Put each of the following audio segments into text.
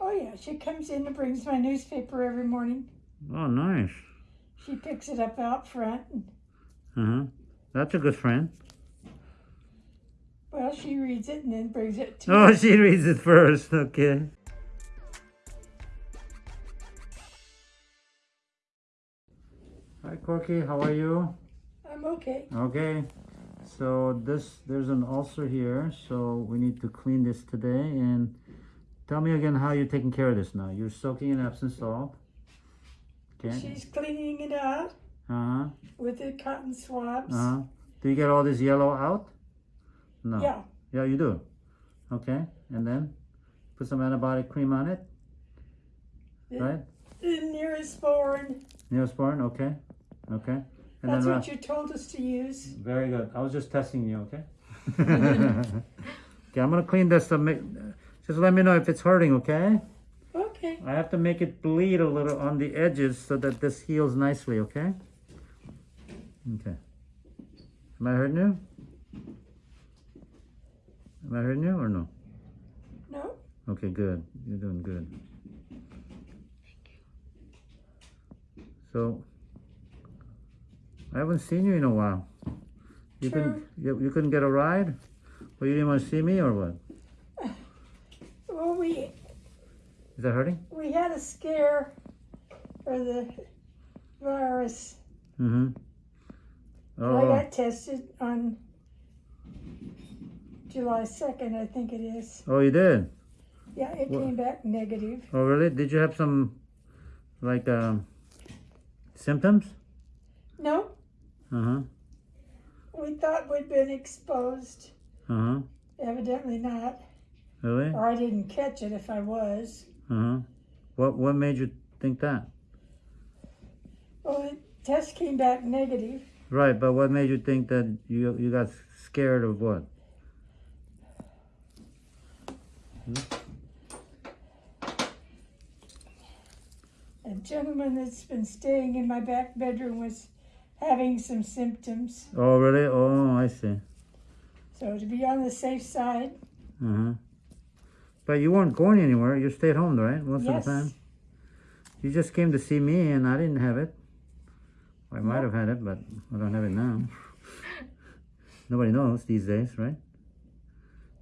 Oh yeah, she comes in and brings my newspaper every morning. Oh, nice. She picks it up out front. And, Uh-huh. That's a good friend. well, she reads it and then brings it to Oh, me. she reads it first. Okay. Hi, Corky. How are you? I'm okay. Okay. So this, there's an ulcer here. So we need to clean this today. And tell me again how you're taking care of this now. You're soaking in Epsom salt. Okay. She's cleaning it out Uh-huh. with the cotton swabs. Uh-huh. Do you get all this yellow out? No. Yeah, Yeah, you do. Okay. And then put some antibiotic cream on it. the, Right? the Neosporin. Neosporin, okay, okay. And That's then what ra- you told us to use. very good. I was just testing you, okay? okay, I'm gonna clean this. To make, just let me know if it's hurting, okay? Okay. I have to make it bleed a little on the edges so that this heals nicely, okay? Okay. Am I hurting you? Am I hurting you or no? No? Okay, good. You're doing good. So, I haven't seen you in a while. You couldn't, you, you couldn't get a ride? Or you didn't want to see me or what? Well, we Is that hurting? we had a scare for the virus. Mm-hmm. I Oh, got tested on July 2nd, I think it is. oh, you did? Yeah, it What- came back negative. Oh, really? Did you have some, like, um, symptoms? No, Uh-huh, we thought we'd been exposed. uh-huh. Evidently not. Really? Or I didn't catch it if I was. Uh-huh. What, what made you think that? Well, the test came back negative. Right, but what made you think that you, you got scared of what? A gentleman that's been staying in my back bedroom was having some symptoms. Oh, really? Oh, I see. So to be on the safe side, Uh-huh. But you weren't going anywhere. You stayed home, right? Most yes. of the time. You just came to see me, and I didn't have it. I might have had it, but I don't have it now. Nobody knows these days, right?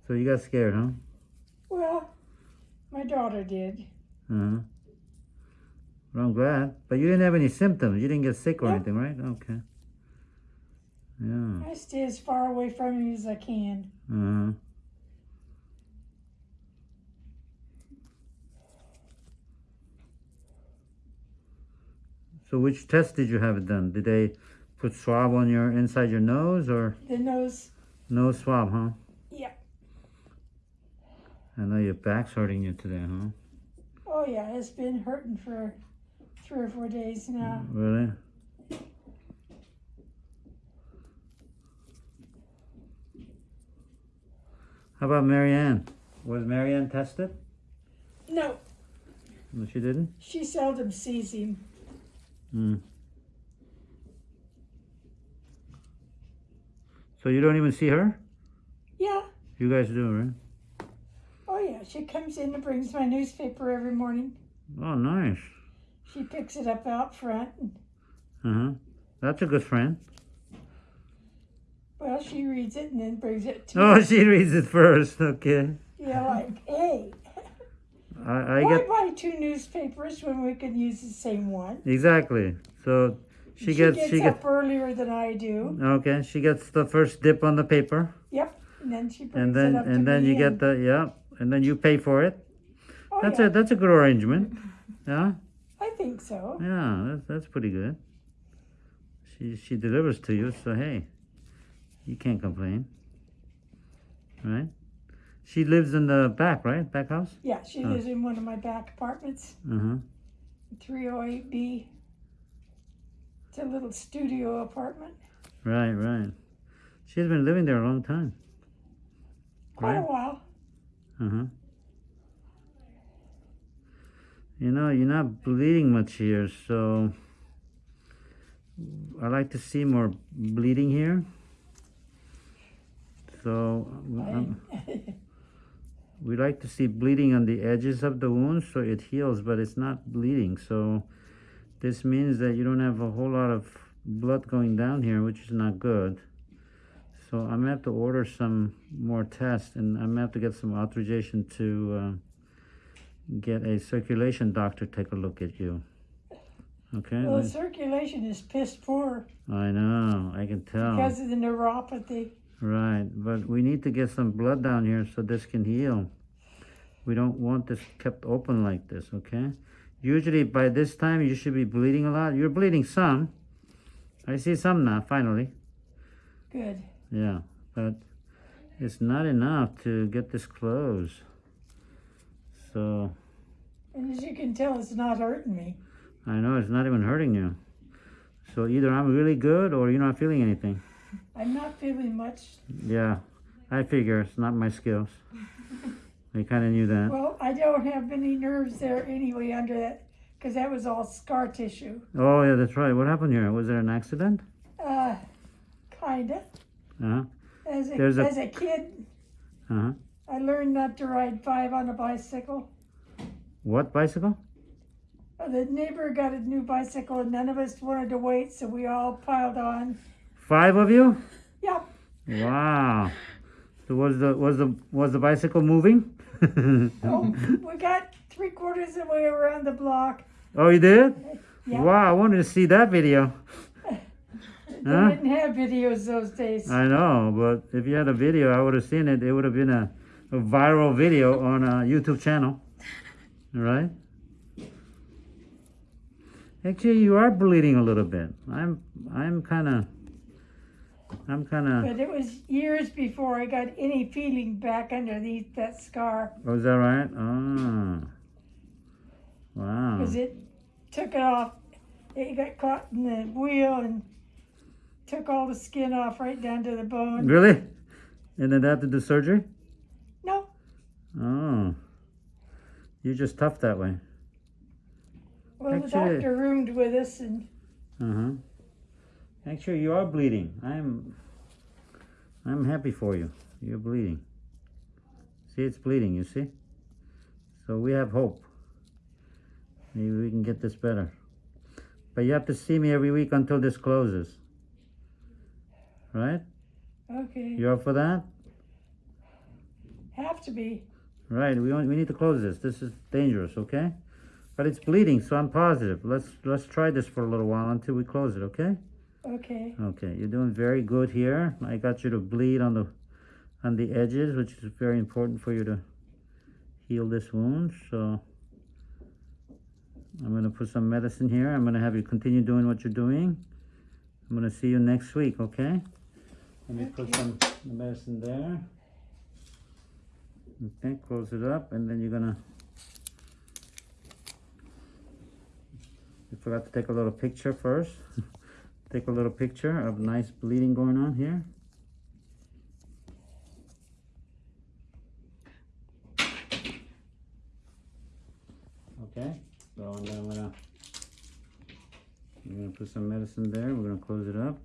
So you got scared, huh? Well, my daughter did. Uh-huh. Well, I'm glad. But you didn't have any symptoms. You didn't get sick or Nope. anything, right? Okay. Yeah. I stay as far away from you as I can. Uh-huh. So which test did you have it done? Did they put swab on your inside your nose or The nose, nose swab, huh? yeah. I know your back's hurting you today, huh? Oh yeah, it's been hurting for three or four days now. Mm, really? How about Marianne? Was Marianne tested? No, No, she didn't? she seldom sees him. Hmm. So you don't even see her? Yeah. You guys do, right? Oh yeah, she comes in and brings my newspaper every morning. Oh, nice. She picks it up out front. Uh-huh. That's a good friend. well, she reads it and then brings it to Oh, me. she reads it first. Okay. Yeah, like, hey, I, I why get buy two newspapers when we can use the same one? exactly. So she, gets she up gets earlier than I do. okay. She gets the first dip on the paper, Yep, and then she brings and then it up and then you get the yeah, and then you pay for it. Oh, That's yeah, a that's a good arrangement. Yeah, I think so. yeah. That's that's pretty good. She she delivers to you, so hey, you can't complain, right? She lives in the back, right? Back house. Yeah, she Oh. lives in one of my back apartments, Uh huh. 308B. It's a little studio apartment. Right, right. She's been living there a long time. Quite a while. Uh huh. You know, you're not bleeding much here, so I like to see more bleeding here. So, um, we like to see bleeding on the edges of the wound so it heals, but it's not bleeding. So this means that you don't have a whole lot of blood going down here, which is not good. So I'm gonna have to order some more tests and I'm gonna have to get some authorization to uh, get a circulation doctor take a look at you. Okay? Well, circulation is piss poor I know, I can tell. because of the neuropathy. Right, but we need to get some blood down here so this can heal. We don't want this kept open like this, okay? Usually by this time you should be bleeding a lot. You're bleeding some. I see some now, finally. Good. Yeah, but it's not enough to get this closed. So, And as you can tell, it's not hurting me. I know it's not even hurting you. So either I'm really good or you're not feeling anything. I'm not feeling much. Yeah, I figure it's not my skills. I kind of knew that. Well, I don't have any nerves there anyway under that because that was all scar tissue. Oh, yeah, that's right. What happened here? Was there an accident? Uh, kinda. Uh-huh. As a, There's a- as a kid, Uh-huh. I learned not to ride five on a bicycle. What bicycle? Uh, The neighbor got a new bicycle and none of us wanted to wait, so we all piled on. Five of you? Yeah. Wow. So was the was the was the bicycle moving? Oh, we got three quarters of the way around the block. oh, you did? Yeah. Wow, I wanted to see that video. They Huh? didn't have videos those days. I know, but if you had a video, I would have seen it. It would have been a, a viral video on a YouTube channel, right? Actually, you are bleeding a little bit. I'm I'm kind of I'm kind of. But it was years before I got any feeling back underneath that scar Was that right? Oh. Wow. because it took it off. It got caught in the wheel and took all the skin off right down to the bone. Really? And then they have to do surgery? No, Oh. You're just tough that way. well, the doctor roomed with us and Uh huh. Actually, you are bleeding. I'm. I'm happy for you. You're bleeding. See, it's bleeding. You see. So we have hope. Maybe we can get this better. But you have to see me every week until this closes. Right? okay, You up for that? have to be. Right. We we need to close this. This is dangerous. Okay. But it's bleeding, so I'm positive. Let's let's try this for a little while until we close it. Okay. Okay, Okay, you're doing very good here. I got you to bleed on the on the edges, which is very important for you to heal this wound. So I'm gonna put some medicine here. I'm gonna have you continue doing what you're doing. I'm gonna see you next week, okay? Let me put some medicine there. Okay, close it up, and then you're gonna. You forgot to take a little picture first. Take a little picture of nice bleeding going on here. Okay, so I'm gonna I'm gonna put some medicine there. We're gonna close it up.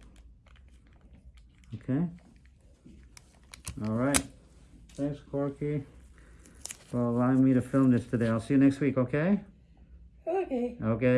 Okay. All right. Thanks, Corky, for allowing me to film this today. I'll see you next week. Okay. okay. Okay.